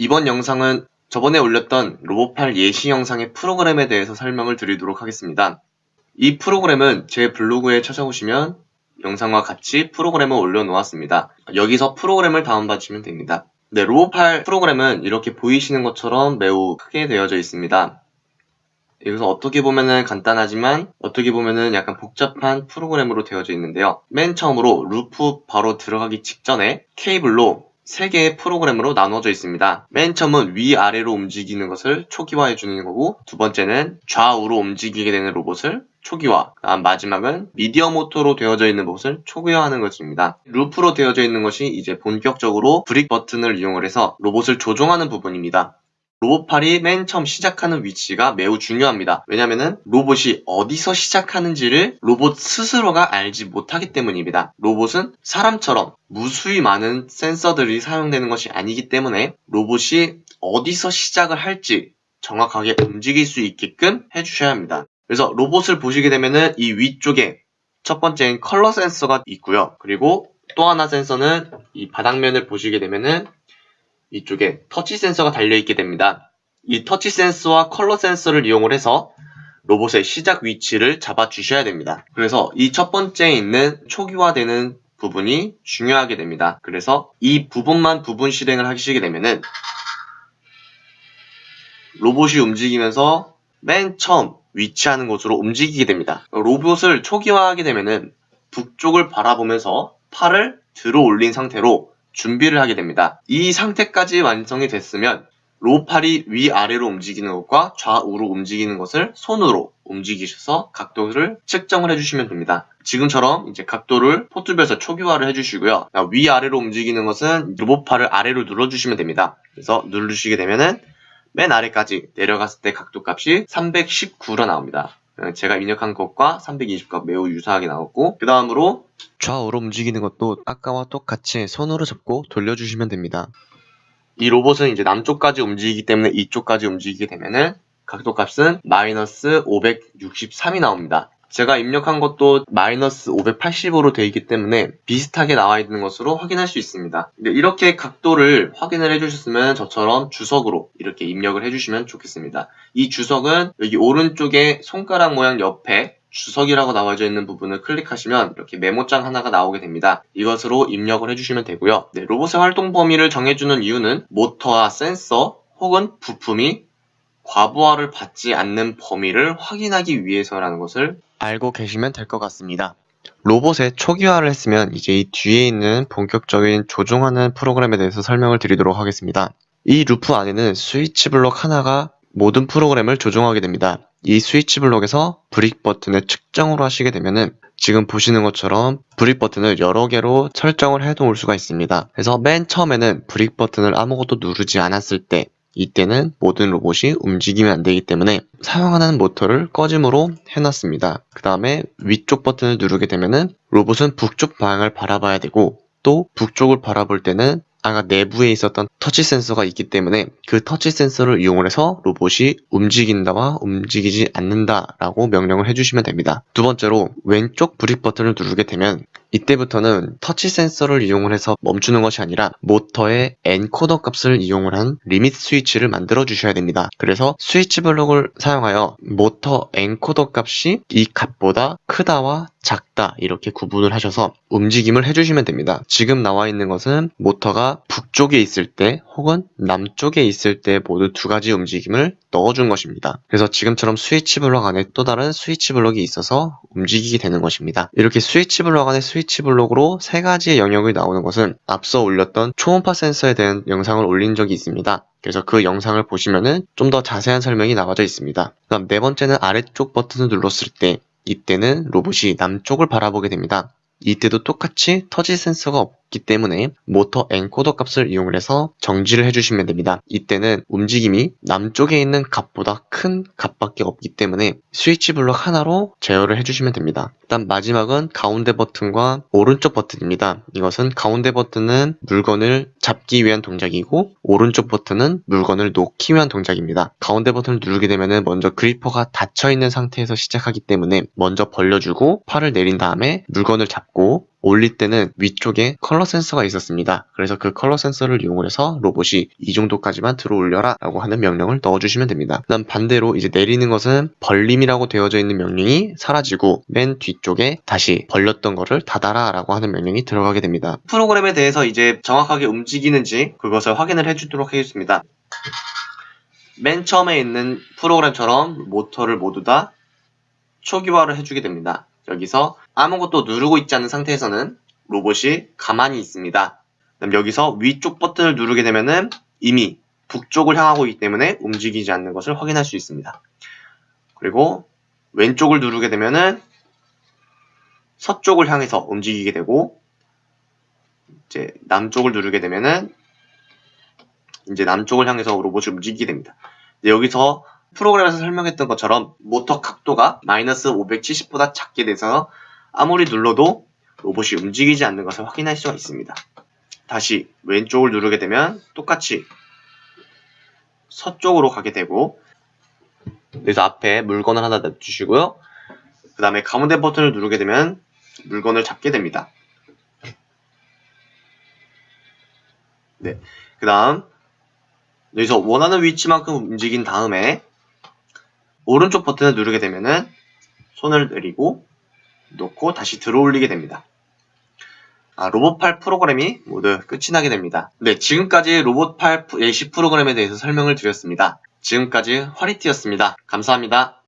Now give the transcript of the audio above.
이번 영상은 저번에 올렸던 로봇팔 예시 영상의 프로그램에 대해서 설명을 드리도록 하겠습니다. 이 프로그램은 제 블로그에 찾아오시면 영상과 같이 프로그램을 올려놓았습니다. 여기서 프로그램을 다운받으시면 됩니다. 네, 로봇팔 프로그램은 이렇게 보이시는 것처럼 매우 크게 되어져 있습니다. 여기서 어떻게 보면은 간단하지만 어떻게 보면은 약간 복잡한 프로그램으로 되어져 있는데요. 맨 처음으로 루프 바로 들어가기 직전에 케이블로 3개의 프로그램으로 나누어져 있습니다. 맨 처음은 위아래로 움직이는 것을 초기화해 주는 거고 두 번째는 좌우로 움직이게 되는 로봇을 초기화 다음 마지막은 medium 모터로 되어져 있는 로봇을 초기화하는 것입니다. 루프로 되어져 있는 것이 이제 본격적으로 브릭 버튼을 이용을 해서 로봇을 조종하는 부분입니다. 로봇팔이 맨 처음 시작하는 위치가 매우 중요합니다. 왜냐면은 로봇이 어디서 시작하는지를 로봇 스스로가 알지 못하기 때문입니다. 로봇은 사람처럼 무수히 많은 센서들이 사용되는 것이 아니기 때문에 로봇이 어디서 시작을 할지 정확하게 움직일 수 있게끔 해주셔야 합니다. 그래서 로봇을 보시게 되면은 이 위쪽에 첫 번째인 컬러 센서가 있고요. 그리고 또 하나 센서는 이 바닥면을 보시게 되면은 이쪽에 터치 센서가 달려있게 됩니다. 이 터치 센서와 컬러 센서를 이용을 해서 로봇의 시작 위치를 잡아 주셔야 됩니다. 그래서 이 첫 번째에 있는 초기화되는 부분이 중요하게 됩니다. 그래서 이 부분만 부분 실행을 하시게 되면은 로봇이 움직이면서 맨 처음 위치하는 곳으로 움직이게 됩니다. 로봇을 초기화하게 되면은 북쪽을 바라보면서 팔을 들어 올린 상태로 준비를 하게 됩니다. 이 상태까지 완성이 됐으면 로팔이 위아래로 움직이는 것과 좌우로 움직이는 것을 손으로 움직이셔서 각도를 측정을 해주시면 됩니다. 지금처럼 이제 각도를 포트별에서 초기화를 해주시고요. 위아래로 움직이는 것은 로봇팔을 아래로 눌러주시면 됩니다. 그래서 누르시게 되면은 맨 아래까지 내려갔을 때 각도 값이 319로 나옵니다. 제가 입력한 것과 320과 매우 유사하게 나왔고 그 다음으로 좌우로 움직이는 것도 아까와 똑같이 손으로 잡고 돌려주시면 됩니다. 이 로봇은 이제 남쪽까지 움직이기 때문에 이쪽까지 움직이게 되면은 각도 값은 마이너스 563이 나옵니다. 제가 입력한 것도 마이너스 580으로 되어 있기 때문에 비슷하게 나와 있는 것으로 확인할 수 있습니다. 이렇게 각도를 확인을 해주셨으면 저처럼 주석으로 이렇게 입력을 해주시면 좋겠습니다. 이 주석은 여기 오른쪽에 손가락 모양 옆에 주석이라고 나와져 있는 부분을 클릭하시면 이렇게 메모장 하나가 나오게 됩니다. 이것으로 입력을 해주시면 되고요. 네, 로봇의 활동 범위를 정해주는 이유는 모터와 센서 혹은 부품이 과부하를 받지 않는 범위를 확인하기 위해서라는 것을 알고 계시면 될 것 같습니다. 로봇의 초기화를 했으면 이제 이 뒤에 있는 본격적인 조종하는 프로그램에 대해서 설명을 드리도록 하겠습니다. 이 루프 안에는 스위치 블록 하나가 모든 프로그램을 조종하게 됩니다. 이 스위치 블록에서 brick 버튼을 측정으로 하시게 되면은 지금 보시는 것처럼 brick 버튼을 여러 개로 설정을 해 놓을 수가 있습니다. 그래서 맨 처음에는 brick 버튼을 아무것도 누르지 않았을 때 이때는 모든 로봇이 움직이면 안 되기 때문에 사용하는 모터를 꺼짐으로 해놨습니다. 그 다음에 위쪽 버튼을 누르게 되면은 로봇은 북쪽 방향을 바라봐야 되고 또 북쪽을 바라볼 때는 아까 내부에 있었던 터치 센서가 있기 때문에 그 터치 센서를 이용을 해서 로봇이 움직인다와 움직이지 않는다 라고 명령을 해주시면 됩니다. 두 번째로 왼쪽 brick 버튼을 누르게 되면 이때부터는 터치 센서를 이용을 해서 멈추는 것이 아니라 모터의 encoder 값을 이용을 한 limit 스위치를 만들어 주셔야 됩니다. 그래서 스위치 블록을 사용하여 모터 encoder 값이 이 값보다 크다와 작다 이렇게 구분을 하셔서 움직임을 해주시면 됩니다. 지금 나와 있는 것은 모터가 북쪽에 있을 때 혹은 남쪽에 있을 때 모두 두 가지 움직임을 넣어준 것입니다. 그래서 지금처럼 스위치 블록 안에 또 다른 스위치 블록이 있어서 움직이게 되는 것입니다. 이렇게 스위치 블록 안에 스위치 블록으로 세 가지의 영역이 나오는 것은 앞서 올렸던 초음파 센서에 대한 영상을 올린 적이 있습니다. 그래서 그 영상을 보시면은 좀 더 자세한 설명이 나와져 있습니다. 그다음 네 번째는 아래쪽 버튼을 눌렀을 때 이때는 로봇이 남쪽을 바라보게 됩니다. 이때도 똑같이 터치 센서가 없 기 때문에 모터 encoder 값을 이용을 해서 정지를 해주시면 됩니다. 이때는 움직임이 남쪽에 있는 값보다 큰 값밖에 없기 때문에 스위치 블록 하나로 제어를 해주시면 됩니다. 일단 마지막은 가운데 버튼과 오른쪽 버튼입니다. 이것은 가운데 버튼은 물건을 잡기 위한 동작이고 오른쪽 버튼은 물건을 놓기 위한 동작입니다. 가운데 버튼을 누르게 되면 먼저 gripper가 닫혀있는 상태에서 시작하기 때문에 먼저 벌려주고 팔을 내린 다음에 물건을 잡고 올릴 때는 위쪽에 컬러 센서가 있었습니다. 그래서 그 컬러 센서를 이용을 해서 로봇이 이 정도까지만 들어 올려라 라고 하는 명령을 넣어주시면 됩니다. 그 다음 반대로 이제 내리는 것은 벌림이라고 되어져 있는 명령이 사라지고 맨 뒤쪽에 다시 벌렸던 거를 닫아라 라고 하는 명령이 들어가게 됩니다. 프로그램에 대해서 이제 정확하게 움직이는지 그것을 확인을 해주도록 하겠습니다. 맨 처음에 있는 프로그램처럼 모터를 모두 다 초기화를 해주게 됩니다. 여기서 아무것도 누르고 있지 않은 상태에서는 로봇이 가만히 있습니다. 그럼 여기서 위쪽 버튼을 누르게 되면은 이미 북쪽을 향하고 있기 때문에 움직이지 않는 것을 확인할 수 있습니다. 그리고 왼쪽을 누르게 되면은 서쪽을 향해서 움직이게 되고 이제 남쪽을 누르게 되면은 이제 남쪽을 향해서 로봇이 움직이게 됩니다. 여기서 프로그램에서 설명했던 것처럼 모터 각도가 마이너스 570보다 작게 돼서 아무리 눌러도 로봇이 움직이지 않는 것을 확인할 수가 있습니다. 다시 왼쪽을 누르게 되면 똑같이 서쪽으로 가게 되고 그래서 앞에 물건을 하나 놔주시고요. 그 다음에 가운데 버튼을 누르게 되면 물건을 잡게 됩니다. 네. 그 다음 여기서 원하는 위치만큼 움직인 다음에 오른쪽 버튼을 누르게 되면은 손을 내리고 놓고 다시 들어 올리게 됩니다. 아, 로봇팔 프로그램이 모두 끝이 나게 됩니다. 네, 지금까지 로봇팔 예시 프로그램에 대해서 설명을 드렸습니다. 지금까지 화리티였습니다. 감사합니다.